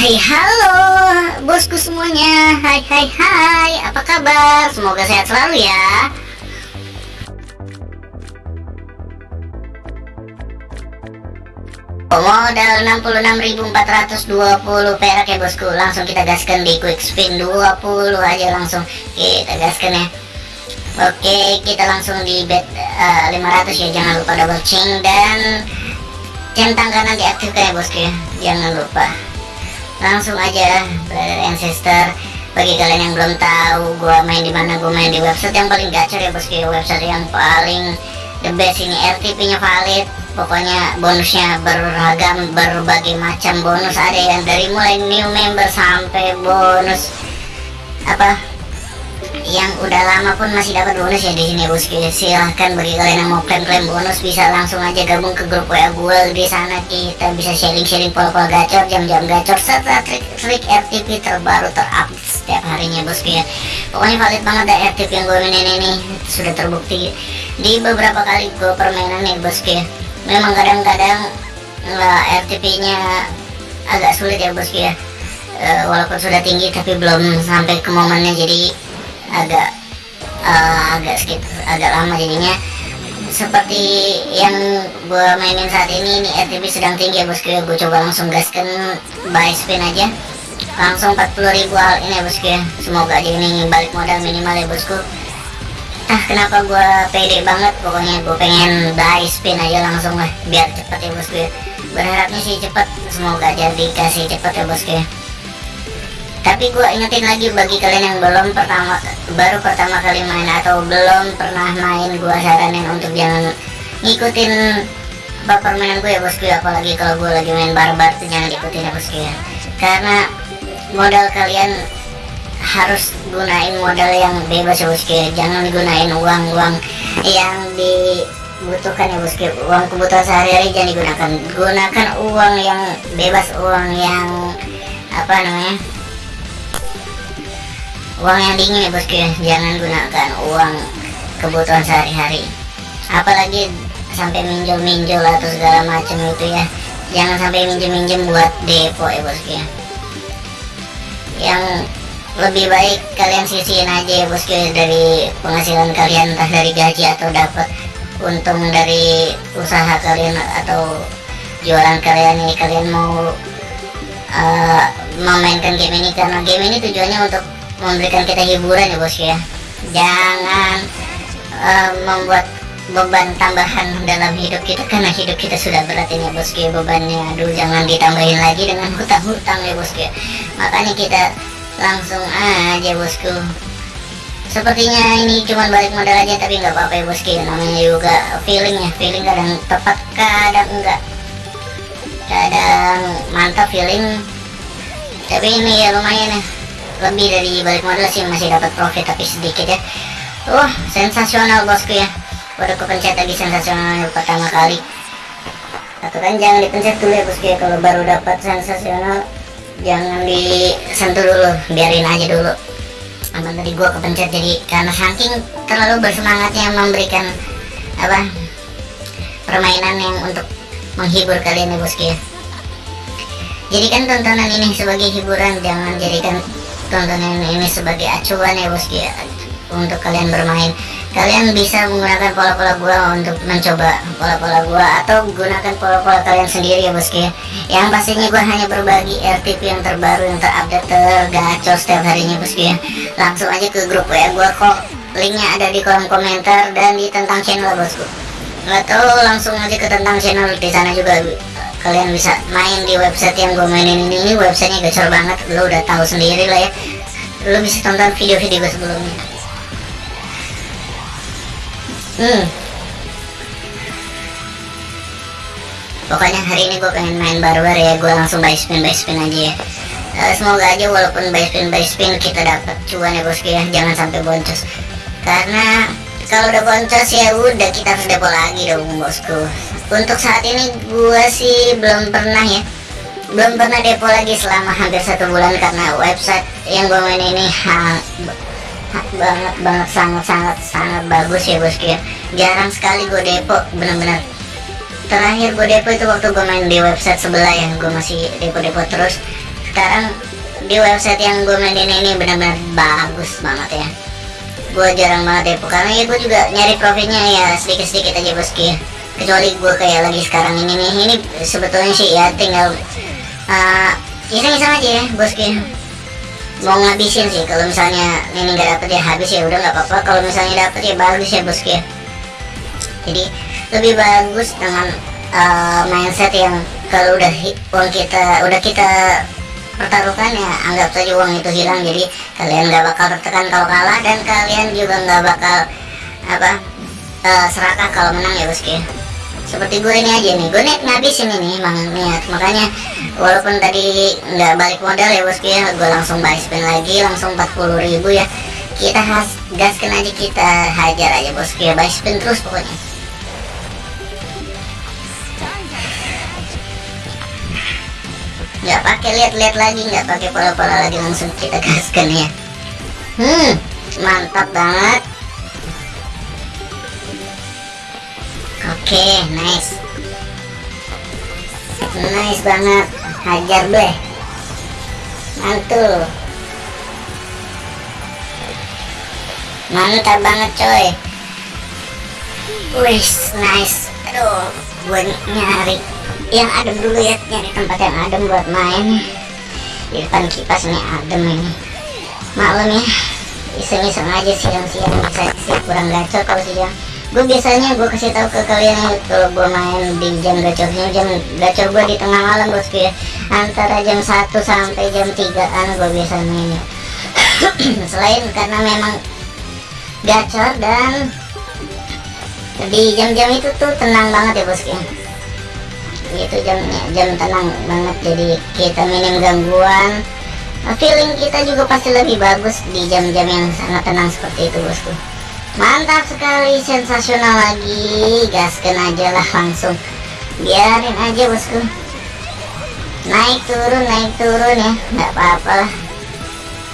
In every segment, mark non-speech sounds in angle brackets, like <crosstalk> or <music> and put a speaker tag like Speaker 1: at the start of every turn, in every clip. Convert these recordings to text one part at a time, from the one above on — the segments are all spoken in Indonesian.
Speaker 1: Hai halo bosku semuanya. Hai hai hai Apa kabar? Semoga sehat selalu ya. Modal 66.420 perak ya bosku. Langsung kita gaskan di quick spin 20 aja langsung Kita gaskan ya. Oke kita langsung di bet uh, 500 ya. Jangan lupa double chain dan Centang kanan diaktifkan ya bosku ya. Jangan lupa Langsung aja brother ancestor bagi kalian yang belum tahu gue main di mana gue main di website yang paling gacor ya bosku website yang paling the best ini RTP nya valid. Pokoknya bonusnya beragam berbagai macam bonus. Ada yang dari mulai new member sampai bonus apa yang udah lama pun masih dapat bonus ya di sini bosku silahkan bagi kalian yang mau klaim-klaim bonus bisa langsung aja gabung ke grup WA gue di sana kita bisa sharing-sharing pola-pola gacor jam-jam gacor serta trik-trik RTP terbaru terupdate setiap harinya bosku ya. Pokoknya valid banget deh RTP yang gue mainin ini. Sudah terbukti di beberapa kali gue permainan nih bosku ya memang kadang-kadang uh, RTP nya agak sulit ya bosku ya. Uh, walaupun sudah tinggi tapi belum sampai ke momennya. Jadi agak uh, agak sedikit agak lama jadinya. Seperti yang gue mainin saat ini ini RTP sedang tinggi ya bosku. Ya gue coba langsung gaskan buy spin aja. Langsung 40 ribu al ini ya bosku ya. Semoga aja ini balik modal minimal ya bosku. Ah kenapa gue pede banget? Pokoknya gue pengen buy spin aja langsung lah biar cepet ya bosku ya. Berharapnya sih cepet. Semoga aja dikasih cepet ya bosku ya tapi gue ingetin lagi bagi kalian yang belum pertama baru pertama kali main atau belum pernah main gue saranin untuk jangan ngikutin apa permainan gue ya bosku ya apalagi kalau gue lagi main barbar tuh jangan ikutin ya bosku ya. Karena modal kalian harus gunain modal yang bebas ya bosku ya. Jangan gunain uang-uang yang dibutuhkan ya bosku uang kebutuhan sehari-hari jangan digunakan. Gunakan uang yang bebas uang yang apa namanya uang yang dingin ya bosku jangan gunakan uang kebutuhan sehari-hari. Apalagi sampai minjol-minjol atau segala macam itu ya. Jangan sampai minjem-minjem buat depo ya bosku ya yang lebih baik kalian sisihin aja ya bosku ya dari penghasilan kalian entah dari gaji atau dapat untung dari usaha kalian atau jualan kalian ini. Kalian mau uh, memainkan game ini karena game ini tujuannya untuk memberikan kita hiburan ya bosku ya. Jangan uh, membuat beban tambahan dalam hidup kita karena hidup kita sudah berat ini ya bosku ya bebannya. Aduh jangan ditambahin lagi dengan hutang-hutang ya bosku ya. Makanya kita langsung aja bosku. Sepertinya ini cuma balik modal aja tapi nggak apa-apa ya bosku ya. Namanya juga feeling ya. Feeling kadang tepat kadang enggak. Kadang mantap feeling. Tapi ini ya lumayan ya lebih dari balik modal sih masih dapat profit tapi sedikit ya. Wah sensasional bosku ya. Udah kepencet lagi sensasional pertama kali. Atau kan jangan dipencet dulu ya bosku ya. Kalau baru dapat sensasional jangan disentuh dulu. Biarin aja dulu. Aman tadi gua kepencet jadi karena saking terlalu bersemangatnya memberikan apa permainan yang untuk menghibur kalian ya bosku ya. Jadikan tontonan ini sebagai hiburan jangan jadikan tontonan ini sebagai acuan ya bosku ya untuk kalian bermain. Kalian bisa menggunakan pola-pola gua untuk mencoba pola-pola gua atau gunakan pola-pola kalian sendiri ya bosku ya. Yang pastinya gua hanya berbagi RTP yang terbaru yang terupdate tergacor setiap harinya bosku ya. Langsung aja ke grup ya gua kok. Linknya ada di kolom komentar dan di tentang channel bosku atau langsung aja ke tentang channel di sana juga kalian bisa main di website yang gue mainin ini, ini websitenya gacor banget. Lo udah tahu sendiri lah ya. Lo bisa tonton video-video gue sebelumnya. Hmm. Pokoknya hari ini gue pengen main barbar ya. Gue langsung buy spin buy spin aja ya. Uh, semoga aja walaupun buy spin buy spin kita dapat cuan ya bosku ya. Jangan sampai boncos. Karena kalau udah boncos ya udah kita harus depo lagi dong bosku untuk saat ini gue sih belum pernah ya. Belum pernah depo lagi selama hampir satu bulan karena website yang gue main ini ha, ha, banget banget sangat sangat sangat bagus ya bosku ya jarang sekali gue depo bener-bener. Terakhir gue depo itu waktu gue main di website sebelah yang gue masih depo-depo terus. Sekarang di website yang gue mainin ini benar-benar bagus banget ya. Gue jarang banget depo karena ya gue juga nyari profitnya ya sedikit-sedikit aja bosku ya kecuali gue kayak lagi sekarang ini nih. Ini sebetulnya sih ya tinggal uh, iseng-iseng aja ya bosku mau ngabisin sih kalau misalnya ini nggak dapet ya habis ya udah nggak apa-apa. Kalau misalnya dapet ya bagus ya bosku jadi lebih bagus dengan uh, mindset yang kalau udah uang kita udah kita pertaruhkan ya anggap saja uang itu hilang. Jadi kalian nggak bakal tertekan kalau kalah dan kalian juga nggak bakal apa uh, serakah kalau menang ya bosku seperti gue ini aja nih gue niat ngabisin ini emang niat. Makanya walaupun tadi nggak balik modal ya bosku ya gue langsung buy spin lagi langsung 40 ribu ya. Kita has gaskan aja kita hajar aja bosku ya buy spin terus pokoknya. Nggak pakai lihat-lihat lagi nggak pakai pola-pola lagi langsung kita gaskan ya. Hmm mantap banget oke okay, nice. Nice banget. Hajar bleh mantul. Mantap banget coy. Wis nice. Aduh gue nyari yang adem dulu ya. Nyari tempat yang adem buat main. Di depan kipas nih adem ini. Malam ya. Iseng-iseng aja siang-siang. Bisa sih kurang gacor kalau siang gue biasanya gue kasih tahu ke kalian ya kalau gue main di jam gacornya jam gacor gue di tengah malam bosku ya. Antara jam 1 sampai jam 3 an gue biasa main <coughs> selain karena memang gacor dan di jam-jam itu tuh tenang banget ya bosku ya itu jamnya jam tenang banget. Jadi kita minim gangguan. Feeling kita juga pasti lebih bagus di jam-jam yang sangat tenang seperti itu bosku mantap sekali sensasional lagi. Gaskan aja lah langsung. Biarin aja bosku. Naik turun naik turun ya. Nggak apa-apa lah.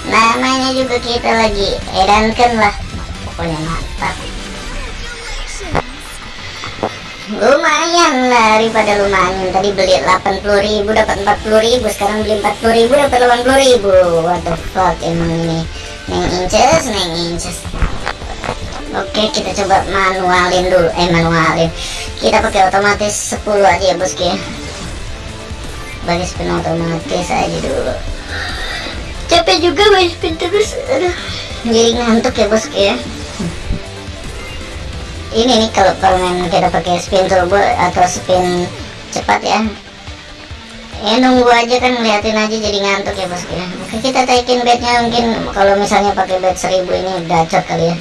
Speaker 1: Namanya juga kita lagi edankan lah. Pokoknya mantap. Lumayan daripada lumayan. Tadi beli 80.000 dapat 40.000 sekarang beli 40.000 dapat 80.000 what the fuck emang ini? Neng inches neng inches oke kita coba manualin dulu. Eh manualin. Kita pakai otomatis 10 aja ya bosku ya bagi spin otomatis aja dulu. Capek juga bagi spin terus. Jadi ngantuk ya bosku ya? Ini nih kalau permen kita pakai spin turbo atau spin cepat ya. Ya nunggu aja kan ngeliatin aja jadi ngantuk ya bosku ya? Oke kita taikin bednya mungkin kalau misalnya pakai bed 1000 ini gacor kali ya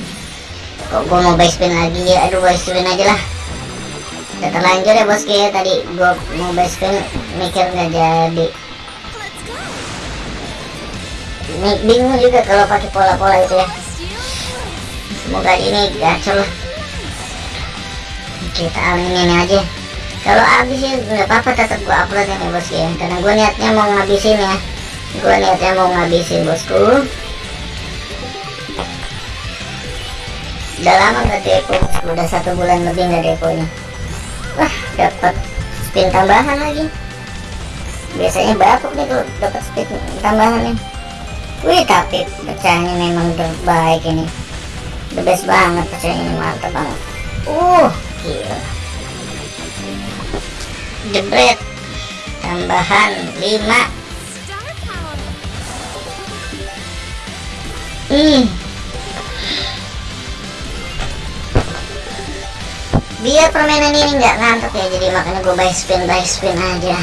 Speaker 1: kok gue mau buy spin lagi ya aduh buy spin aja lah. Udah terlanjur ya bosku ya tadi. Gue mau buy spin mikir nggak jadi. Bingung juga kalau pakai pola-pola itu ya. Semoga ini gacor lah. Kita aminin aja. Kalau habis ya nggak apa-apa tetap gua upload ini bos ya karena gue niatnya mau ngabisin ya. Gue niatnya mau ngabisin bosku udah lama nggak depo. Udah satu bulan lebih nggak deponya wah dapat spin tambahan lagi. Biasanya bapuk nih tuh dapat spin tambahan nih wih tapi pecahnya memang terbaik ini. The best banget pecahnya ini mantap banget. Uh gila. Jebret. Tambahan 5 hmm biar permainan ini nggak ngantuk ya jadi makanya gue buy spin buy spin aja.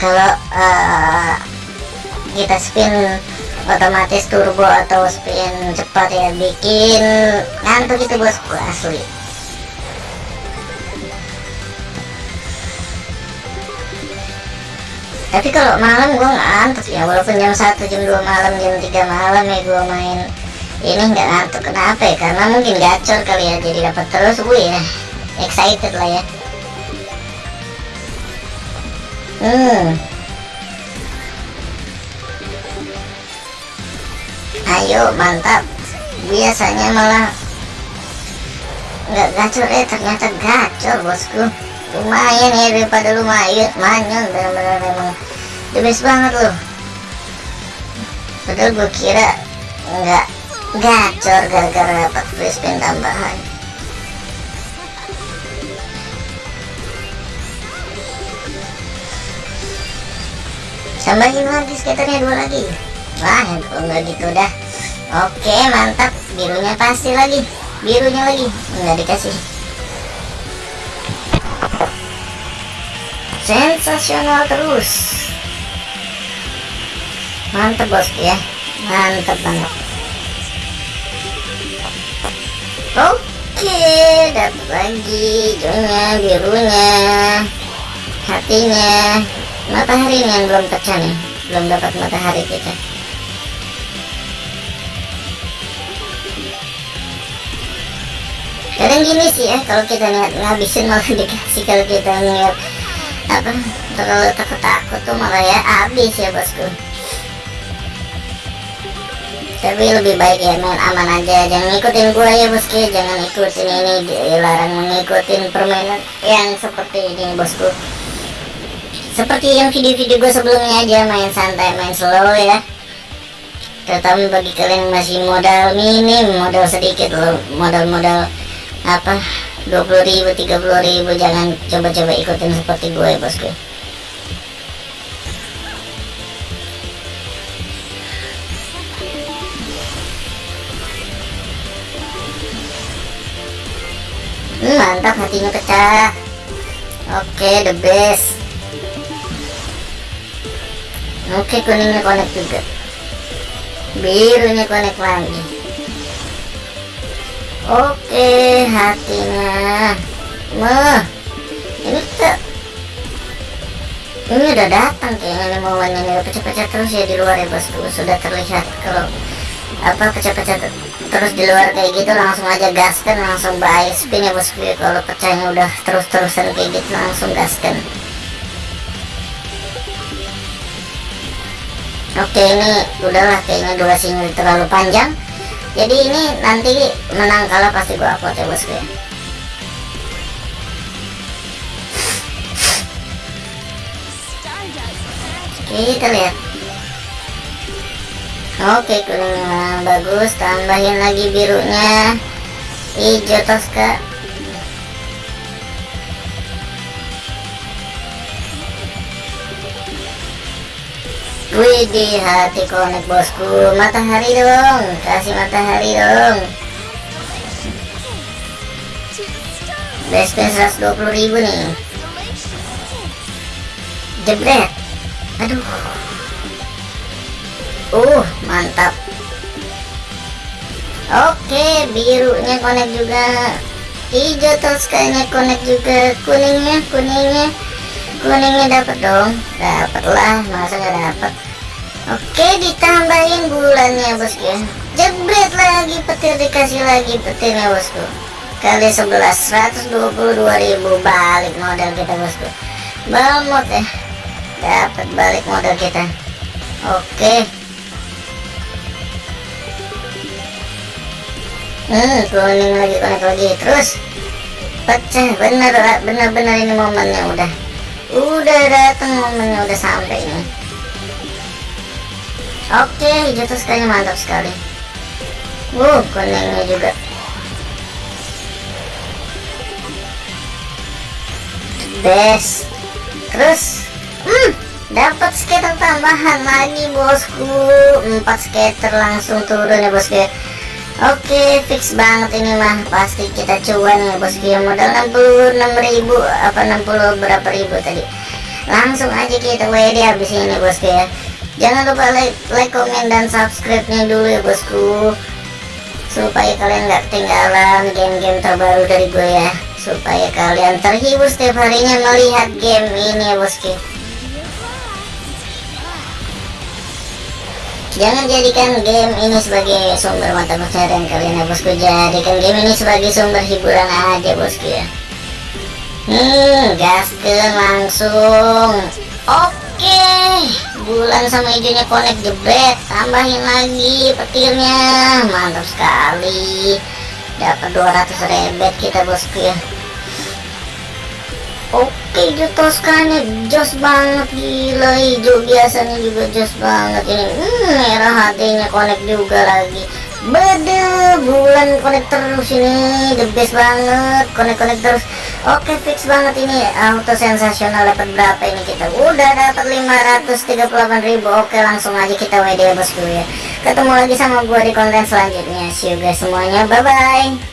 Speaker 1: Kalau uh, kita spin otomatis turbo atau spin cepat ya bikin ngantuk itu bosku asli. Tapi kalau malam gue ngantuk ya walaupun jam 1 jam 2 malam jam 3 malam ya gue main ini nggak ngantuk. Kenapa ya? Karena mungkin gacor kali ya jadi dapat terus gue ya excited lah ya. Hmm. Ayo mantap. Biasanya malah nggak gacor. Eh ternyata gacor bosku. Lumayan ya daripada lumayan. Lumayan bener-bener memang the banget loh. Padahal gue kira nggak gacor gara-gara dapat free spin tambahan tambahin lagi skaternya dua lagi. Wah kalau nggak gitu dah. Oke mantap. Birunya pasti lagi. Birunya lagi. Nggak dikasih. Sensasional terus. Mantap bos. Ya mantap banget. Oke dapat lagi. Hijaunya birunya hatinya matahari yang belum pecah nih. Belum dapat matahari kita. Kadang gini sih ya kalau kita niat ngabisin malah <laughs> dikasih kalau kita niat apa terlalu takut takut tuh malah ya habis ya bosku. Tapi lebih baik ya main aman aja. Jangan ngikutin gua ya bosku. Jangan ikutin ini dilarang mengikutin permainan yang seperti ini bosku seperti yang video-video gue sebelumnya aja main santai main slow ya. Terutama bagi kalian yang masih modal minim modal sedikit loh modal-modal apa 20.000 30.000 jangan coba-coba ikutin seperti gue bosku. Hmm, mantap hatinya pecah. Oke okay, the best oke kuningnya connect juga birunya connect lagi oke hatinya mah ini kita ini udah datang kayaknya nih momennya nih pecah-pecah terus ya di luar ya bosku sudah terlihat kalau apa pecah-pecah terus di luar kayak gitu langsung aja gaskan langsung buy spin ya bosku kalau pecahnya udah terus-terusan kayak gitu langsung gaskan oke ini udahlah kayaknya durasinya terlalu panjang. Jadi ini nanti menang kalah pasti gua upload ya bosku ya. Kita lihat. Oke kuningnya bagus. Tambahin lagi birunya. Hijau toska Widih hati konek bosku. Matahari dong Kasih matahari dong. Best 120 ribu nih. Jebret. Aduh. Uh mantap. Oke birunya konek juga. Hijau toskanya konek juga. Kuningnya kuningnya. Kuningnya dapat dong. Dapatlah masa nggak dapat oke ditambahin bulannya bosku ya. Jebret lagi petir dikasih lagi petirnya bosku kali 11 122.000 balik modal kita bosku bamot ya. Dapat balik modal kita. Oke. Hmm kuning lagi konek lagi terus. Pecah bener bener bener ini momennya udah. Udah datang momennya udah sampai nih oke hijau tuh sekali mantap sekali. Uh kuningnya juga. Best. Terus hmm dapat skater tambahan lagi bosku. Empat skater langsung turun ya bosku ya. Oke fix banget ini mah. Pasti kita cuan ya bosku ya. Modal 66.000 apa 60 berapa ribu tadi. Langsung aja kita WD habis ini bosku ya jangan lupa like, like komen dan subscribe nya dulu ya bosku. Supaya kalian nggak ketinggalan game-game terbaru dari gue ya. Supaya kalian terhibur setiap harinya melihat game ini ya bosku. Jangan jadikan game ini sebagai sumber mata pencarian kalian ya bosku. Jadikan game ini sebagai sumber hiburan aja bosku ya. Hmm gaskan langsung. Oke Bulan sama hijaunya connect jebret Tambahin lagi petirnya. Mantap sekali. Dapat 200 rebet kita bosku ya. Oke hijau Toscana jos banget gila. Hijau biasanya juga jos banget ini. Hmm, merah hatinya connect juga lagi. Bede bulan connect terus ini. The best banget connect connect terus oke fix banget ini. Auto sensasional dapat berapa ini kita? Udah dapat 538.000 oke langsung aja kita WD bosku ya. Ketemu lagi sama gua di konten selanjutnya. See you guys semuanya. Bye bye